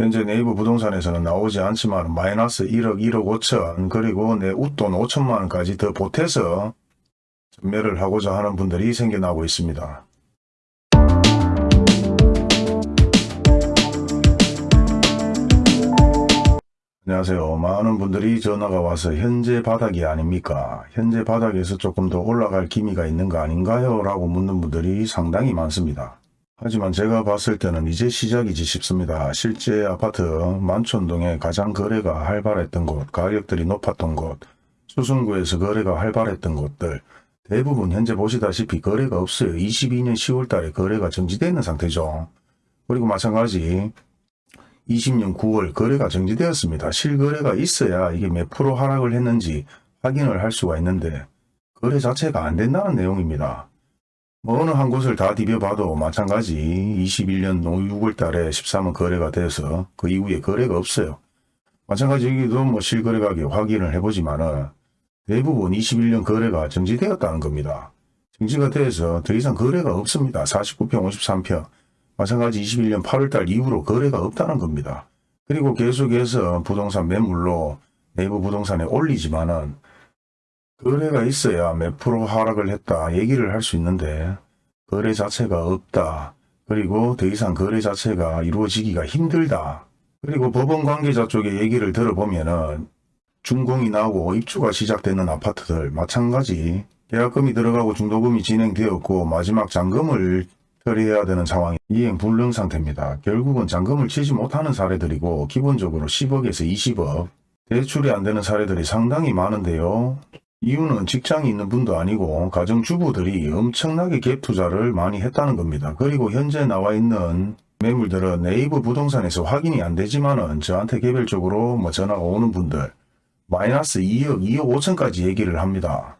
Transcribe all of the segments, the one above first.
현재 네이버 부동산에서는 나오지 않지만 마이너스 1억 1억 5천 그리고 내 웃돈 5천만 원까지 더 보태서 전매를 하고자 하는 분들이 생겨나고 있습니다. 안녕하세요. 많은 분들이 전화가 와서 현재 바닥이 아닙니까? 현재 바닥에서 조금 더 올라갈 기미가 있는 거 아닌가요? 라고 묻는 분들이 상당히 많습니다. 하지만 제가 봤을 때는 이제 시작이지 싶습니다. 실제 아파트 만촌동에 가장 거래가 활발했던 곳, 가격들이 높았던 곳, 수성구에서 거래가 활발했던 곳들 대부분 현재 보시다시피 거래가 없어요. 22년 10월 달에 거래가 정지되어 있는 상태죠. 그리고 마찬가지 20년 9월 거래가 정지되었습니다. 실거래가 있어야 이게 몇 프로 하락을 했는지 확인을 할 수가 있는데 거래 자체가 안 된다는 내용입니다. 뭐 어느 한 곳을 다 뒤벼봐도 마찬가지 21년 6월 달에 13원 거래가 돼서 그 이후에 거래가 없어요. 마찬가지 여기도 뭐 실거래 가격 확인을 해보지만 은 대부분 21년 거래가 정지되었다는 겁니다. 정지가 돼서 더 이상 거래가 없습니다. 49평 53평 마찬가지 21년 8월달 이후로 거래가 없다는 겁니다. 그리고 계속해서 부동산 매물로 네이버 부동산에 올리지만은 거래가 있어야 몇 프로 하락을 했다 얘기를 할 수 있는데 거래 자체가 없다. 그리고 더 이상 거래 자체가 이루어지기가 힘들다. 그리고 법원 관계자 쪽의 얘기를 들어보면 은 준공이 나오고 입주가 시작되는 아파트들 마찬가지 계약금이 들어가고 중도금이 진행되었고 마지막 잔금을 처리해야 되는 상황이 이행 불능 상태입니다. 결국은 잔금을 치지 못하는 사례들이고 기본적으로 10억에서 20억 대출이 안 되는 사례들이 상당히 많은데요. 이유는 직장이 있는 분도 아니고 가정주부들이 엄청나게 갭 투자를 많이 했다는 겁니다. 그리고 현재 나와 있는 매물들은 네이버 부동산에서 확인이 안 되지만 은 저한테 개별적으로 뭐 전화가 오는 분들 마이너스 2억, 2억 5천까지 얘기를 합니다.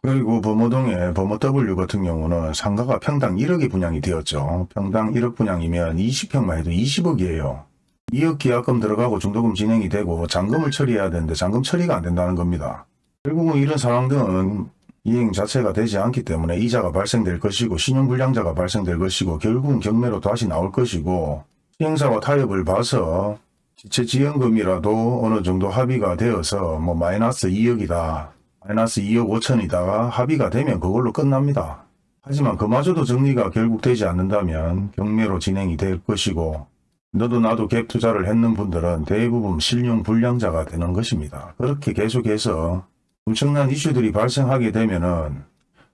그리고 범어동의 범어 W 같은 경우는 상가가 평당 1억이 분양이 되었죠. 평당 1억 분양이면 20평만 해도 20억이에요. 2억 계약금 들어가고 중도금 진행이 되고 잔금을 처리해야 되는데 잔금 처리가 안 된다는 겁니다. 결국은 이런 상황들은 이행 자체가 되지 않기 때문에 이자가 발생될 것이고 신용불량자가 발생될 것이고 결국은 경매로 다시 나올 것이고 시행사와 타협을 봐서 지체지연금이라도 어느 정도 합의가 되어서 뭐 마이너스 2억이다 마이너스 2억 5천이다가 합의가 되면 그걸로 끝납니다. 하지만 그마저도 정리가 결국 되지 않는다면 경매로 진행이 될 것이고 너도 나도 갭 투자를 했는 분들은 대부분 실용 불량자가 되는 것입니다. 그렇게 계속해서 엄청난 이슈들이 발생하게 되면은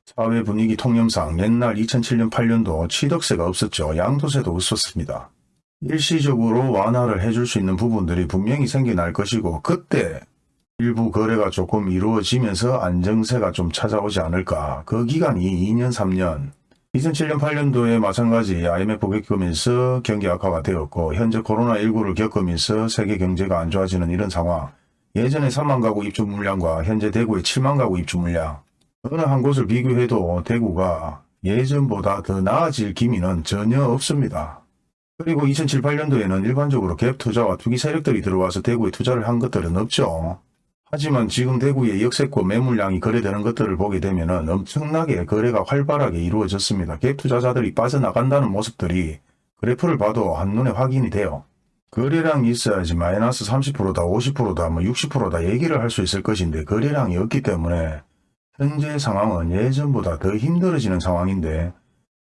사회 분위기 통념상 옛날 2007년 8년도 취득세가 없었죠. 양도세도 없었습니다. 일시적으로 완화를 해줄 수 있는 부분들이 분명히 생겨날 것이고 그때 일부 거래가 조금 이루어지면서 안정세가 좀 찾아오지 않을까. 그 기간이 2년 3년 2007년 8년도에 마찬가지 IMF 겪으면서 경기 악화가 되었고 현재 코로나19를 겪으면서 세계 경제가 안 좋아지는 이런 상황 예전에 3만 가구 입주 물량과 현재 대구의 7만 가구 입주 물량 어느 한 곳을 비교해도 대구가 예전보다 더 나아질 기미는 전혀 없습니다. 그리고 2007, 8년도에는 일반적으로 갭 투자와 투기 세력들이 들어와서 대구에 투자를 한 것들은 없죠. 하지만 지금 대구의 역세권 매물량이 거래되는 것들을 보게 되면 엄청나게 거래가 활발하게 이루어졌습니다. 갭 투자자들이 빠져나간다는 모습들이 그래프를 봐도 한눈에 확인이 돼요. 거래량이 있어야지 마이너스 30%다 50%다 뭐 60%다 얘기를 할 수 있을 것인데 거래량이 없기 때문에 현재 상황은 예전보다 더 힘들어지는 상황인데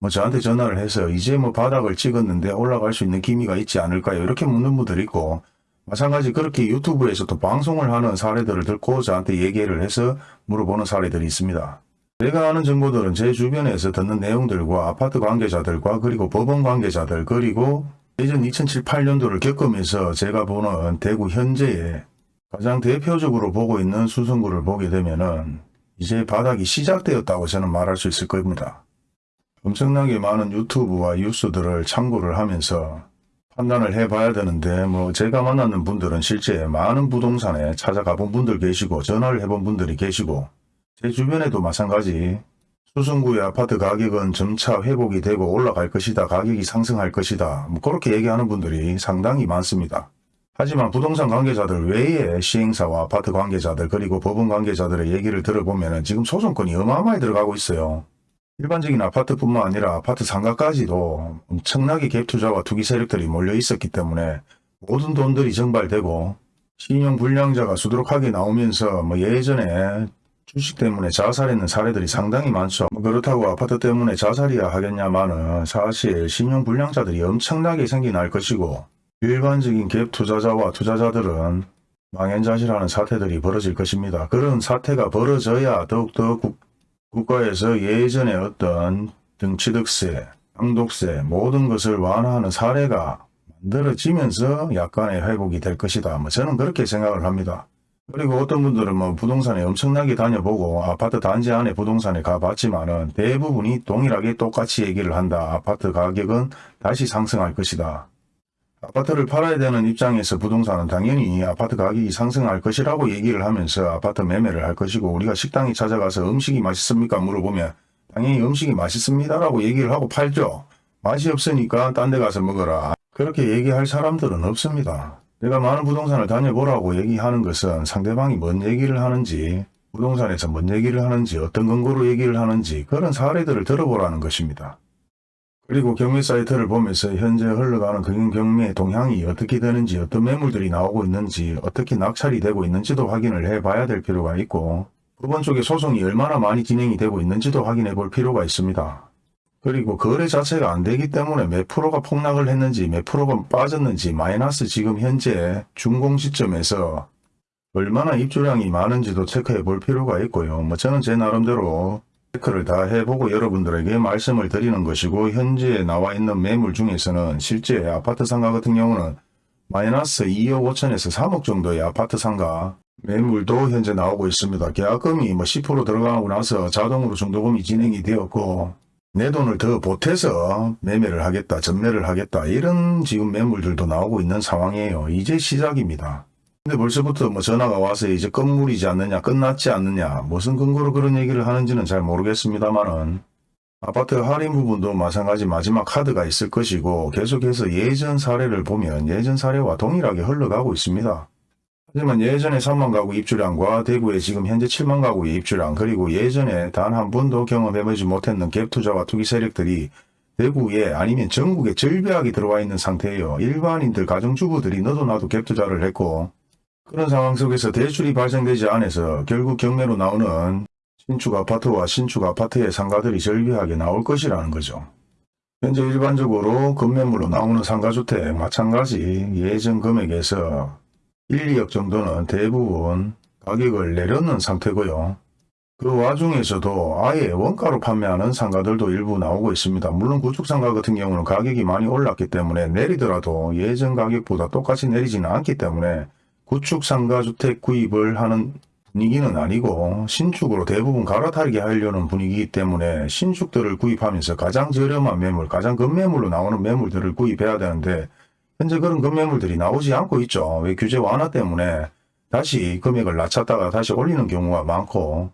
뭐 저한테 전화를 해서 이제 뭐 바닥을 찍었는데 올라갈 수 있는 기미가 있지 않을까요? 이렇게 묻는 분들 있고 마찬가지 그렇게 유튜브에서도 방송을 하는 사례들을 듣고 저한테 얘기를 해서 물어보는 사례들이 있습니다. 제가 아는 정보들은 제 주변에서 듣는 내용들과 아파트 관계자들과 그리고 법원 관계자들 그리고 예전 2007, 8년도를 겪으면서 제가 보는 대구 현재의 가장 대표적으로 보고 있는 수성구를 보게 되면 은 이제 바닥이 시작되었다고 저는 말할 수 있을 겁니다. 엄청나게 많은 유튜브와 뉴스들을 참고를 하면서 판단을 해봐야 되는데 뭐 제가 만나는 분들은 실제 많은 부동산에 찾아가 본 분들 계시고 전화를 해본 분들이 계시고 제 주변에도 마찬가지 수성구의 아파트 가격은 점차 회복이 되고 올라갈 것이다 가격이 상승할 것이다 뭐 그렇게 얘기하는 분들이 상당히 많습니다. 하지만 부동산 관계자들 외에 시행사와 아파트 관계자들 그리고 법원 관계자들의 얘기를 들어보면 지금 소송권이 어마어마하게 들어가고 있어요. 일반적인 아파트뿐만 아니라 아파트 상가까지도 엄청나게 갭투자와 투기 세력들이 몰려 있었기 때문에 모든 돈들이 정발되고 신용 불량자가 수두룩하게 나오면서 뭐 예전에 주식 때문에 자살했는 사례들이 상당히 많죠. 뭐 그렇다고 아파트 때문에 자살이야 하겠냐마는 사실 신용 불량자들이 엄청나게 생겨날 것이고 일반적인 갭 투자자와 투자자들은 망연자실하는 사태들이 벌어질 것입니다. 그런 사태가 벌어져야 더욱더 국, 국가에서 예전에 어떤 등취득세, 양독세 모든 것을 완화하는 사례가 만들어지면서 약간의 회복이 될 것이다. 뭐 저는 그렇게 생각을 합니다. 그리고 어떤 분들은 뭐 부동산에 엄청나게 다녀보고 아파트 단지 안에 부동산에 가봤지만은 대부분이 동일하게 똑같이 얘기를 한다. 아파트 가격은 다시 상승할 것이다. 아파트를 팔아야 되는 입장에서 부동산은 당연히 아파트 가격이 상승할 것이라고 얘기를 하면서 아파트 매매를 할 것이고 우리가 식당에 찾아가서 음식이 맛있습니까 물어보면 당연히 음식이 맛있습니다라고 얘기를 하고 팔죠. 맛이 없으니까 딴 데 가서 먹어라. 그렇게 얘기할 사람들은 없습니다. 내가 많은 부동산을 다녀보라고 얘기하는 것은 상대방이 뭔 얘기를 하는지 부동산에서 뭔 얘기를 하는지 어떤 근거로 얘기를 하는지 그런 사례들을 들어보라는 것입니다. 그리고 경매 사이트를 보면서 현재 흘러가는 그 경매의 동향이 어떻게 되는지 어떤 매물들이 나오고 있는지 어떻게 낙찰이 되고 있는지도 확인을 해 봐야 될 필요가 있고 법원 쪽에 소송이 얼마나 많이 진행이 되고 있는지도 확인해 볼 필요가 있습니다. 그리고 거래 자체가 안 되기 때문에 몇 프로가 폭락을 했는지 몇 프로가 빠졌는지 마이너스 지금 현재 준공 시점에서 얼마나 입주량이 많은지도 체크해 볼 필요가 있고요. 뭐 저는 제 나름대로 체크를 다 해보고 여러분들에게 말씀을 드리는 것이고 현재 나와 있는 매물 중에서는 실제 아파트 상가 같은 경우는 마이너스 2억 5천에서 3억 정도의 아파트 상가 매물도 현재 나오고 있습니다. 계약금이 뭐 10% 들어가고 나서 자동으로 중도금이 진행이 되었고 내 돈을 더 보태서 매매를 하겠다, 전매를 하겠다 이런 지금 매물들도 나오고 있는 상황이에요. 이제 시작입니다. 근데 벌써부터 뭐 전화가 와서 이제 건물이지 않느냐, 끝났지 않느냐, 무슨 근거로 그런 얘기를 하는지는 잘 모르겠습니다만은 아파트 할인 부분도 마찬가지 마지막 카드가 있을 것이고 계속해서 예전 사례를 보면 예전 사례와 동일하게 흘러가고 있습니다. 하지만 예전에 3만 가구 입주량과 대구에 지금 현재 7만 가구의 입주량 그리고 예전에 단 한 번도 경험해보지 못했는 갭투자와 투기 세력들이 대구에 아니면 전국에 절벽하게 들어와 있는 상태예요. 일반인들 가정주부들이 너도 나도 갭투자를 했고 그런 상황 속에서 대출이 발생되지 않아서 결국 경매로 나오는 신축 아파트와 신축 아파트의 상가들이 절벽하게 나올 것이라는 거죠. 현재 일반적으로 급매물로 나오는 상가주택 마찬가지 예전 금액에서 1, 2억 정도는 대부분 가격을 내려놓는 상태고요. 그 와중에서도 아예 원가로 판매하는 상가들도 일부 나오고 있습니다. 물론 구축상가 같은 경우는 가격이 많이 올랐기 때문에 내리더라도 예전 가격보다 똑같이 내리지는 않기 때문에 구축상가 주택 구입을 하는 분위기는 아니고 신축으로 대부분 갈아타게 하려는 분위기이기 때문에 신축들을 구입하면서 가장 저렴한 매물, 가장 급매물로 나오는 매물들을 구입해야 되는데 현재 그런 급매물들이 나오지 않고 있죠. 왜 규제 완화 때문에 다시 금액을 낮췄다가 다시 올리는 경우가 많고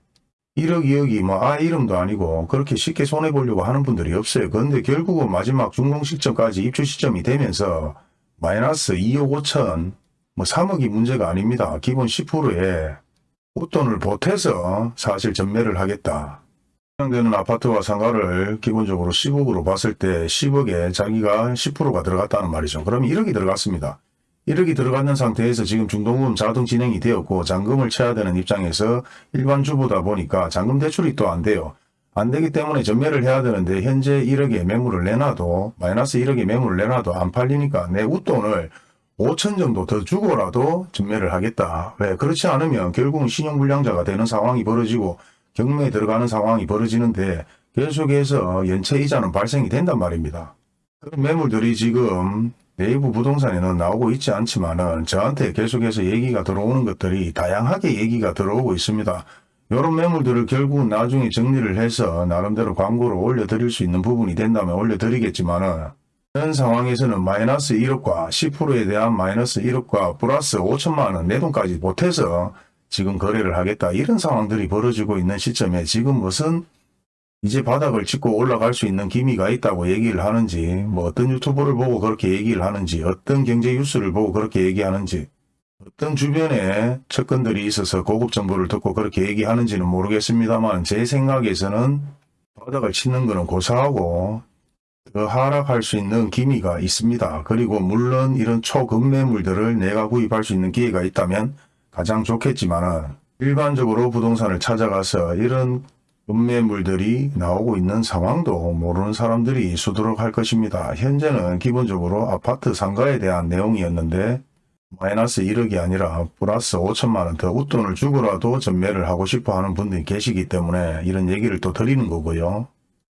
1억 2억이 뭐 아 이름도 아니고 그렇게 쉽게 손해보려고 하는 분들이 없어요. 그런데 결국은 마지막 준공 시점까지 입주 시점이 되면서 마이너스 2억 5천 뭐 3억이 문제가 아닙니다. 기본 10%에 웃돈을 보태서 사실 전매를 하겠다. 해당되는 아파트와 상가를 기본적으로 10억으로 봤을 때 10억에 자기가 10%가 들어갔다는 말이죠. 그럼 1억이 들어갔습니다. 1억이 들어갔는 상태에서 지금 중도금 자동 진행이 되었고 잔금을 쳐야 되는 입장에서 일반 주부다 보니까 잔금 대출이 또 안 돼요. 안 되기 때문에 전매를 해야 되는데 현재 1억에 매물을 내놔도 마이너스 1억에 매물을 내놔도 안 팔리니까 내 웃돈을 5천 정도 더 주고라도 전매를 하겠다. 왜? 그렇지 않으면 결국은 신용불량자가 되는 상황이 벌어지고 경매에 들어가는 상황이 벌어지는데 계속해서 연체이자는 발생이 된단 말입니다. 그런 매물들이 지금 네이버 부동산에는 나오고 있지 않지만 은 저한테 계속해서 얘기가 들어오는 것들이 다양하게 얘기가 들어오고 있습니다. 이런 매물들을 결국 나중에 정리를 해서 나름대로 광고를 올려드릴 수 있는 부분이 된다면 올려드리겠지만은 현 상황에서는 마이너스 1억과 10%에 대한 마이너스 1억과 플러스 5천만원 내 돈까지 못해서 지금 거래를 하겠다 이런 상황들이 벌어지고 있는 시점에 지금 무슨 이제 바닥을 짚고 올라갈 수 있는 기미가 있다고 얘기를 하는지 뭐 어떤 유튜브를 보고 그렇게 얘기를 하는지 어떤 경제 뉴스를 보고 그렇게 얘기하는지 어떤 주변에 측근들이 있어서 고급 정보를 듣고 그렇게 얘기하는지는 모르겠습니다만 제 생각에서는 바닥을 치는 것은 고사하고 더 하락할 수 있는 기미가 있습니다. 그리고 물론 이런 초급매물들을 내가 구입할 수 있는 기회가 있다면 가장 좋겠지만은 일반적으로 부동산을 찾아가서 이런 급매물들이 나오고 있는 상황도 모르는 사람들이 수두룩 할 것입니다. 현재는 기본적으로 아파트 상가에 대한 내용이었는데 마이너스 1억이 아니라 플러스 5천만 원 더 웃돈을 주고라도 전매를 하고 싶어 하는 분들이 계시기 때문에 이런 얘기를 또 드리는 거고요.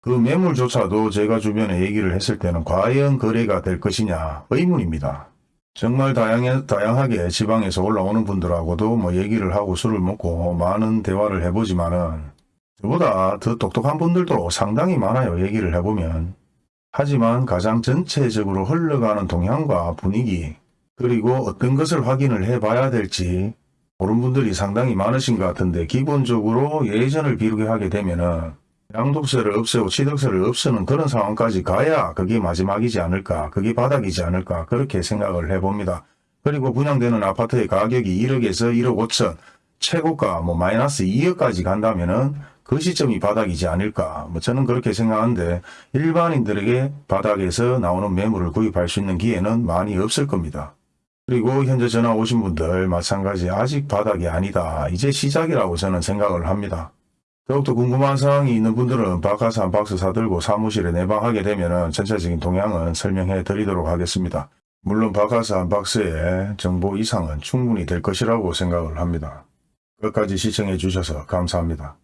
그 매물조차도 제가 주변에 얘기를 했을 때는 과연 거래가 될 것이냐 의문입니다. 정말 다양해, 다양하게 지방에서 올라오는 분들하고도 뭐 얘기를 하고 술을 먹고 많은 대화를 해보지만은 저보다 더 똑똑한 분들도 상당히 많아요. 얘기를 해보면. 하지만 가장 전체적으로 흘러가는 동향과 분위기 그리고 어떤 것을 확인을 해봐야 될지 모르는 분들이 상당히 많으신 것 같은데 기본적으로 예전을 비교하게 되면 은 양도세를 없애고 취득세를 없애는 그런 상황까지 가야 그게 마지막이지 않을까 그게 바닥이지 않을까 그렇게 생각을 해봅니다. 그리고 분양되는 아파트의 가격이 1억에서 1억 5천 최고가 뭐 마이너스 2억까지 간다면은 그 시점이 바닥이지 않을까 뭐 저는 그렇게 생각하는데 일반인들에게 바닥에서 나오는 매물을 구입할 수 있는 기회는 많이 없을 겁니다. 그리고 현재 전화 오신 분들 마찬가지 아직 바닥이 아니다. 이제 시작이라고 저는 생각을 합니다. 더욱더 궁금한 사항이 있는 분들은 바카스 한 박스 사들고 사무실에 내방하게 되면 전체적인 동향은 설명해 드리도록 하겠습니다. 물론 바카스 한 박스의 정보 이상은 충분히 될 것이라고 생각을 합니다. 끝까지 시청해 주셔서 감사합니다.